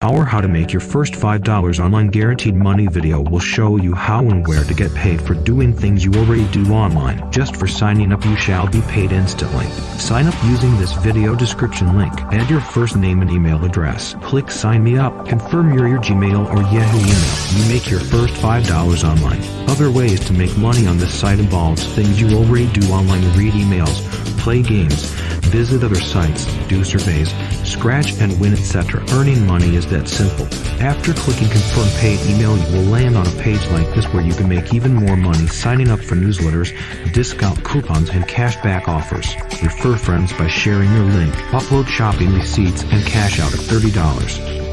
Our How to Make Your First $5 Online Guaranteed Money video will show you how and where to get paid for doing things you already do online. Just for signing up you shall be paid instantly. Sign up using this video description link. Add your first name and email address. Click sign me up. Confirm your, your Gmail or Yahoo email. You make your first $5 online. Other ways to make money on this site involves things you already do online read emails, play games, visit other sites, do surveys, scratch and win etc. Earning money is that simple. After clicking confirm paid email you will land on a page like this where you can make even more money signing up for newsletters, discount coupons and cashback offers. Refer friends by sharing your link, upload shopping receipts and cash out at $30.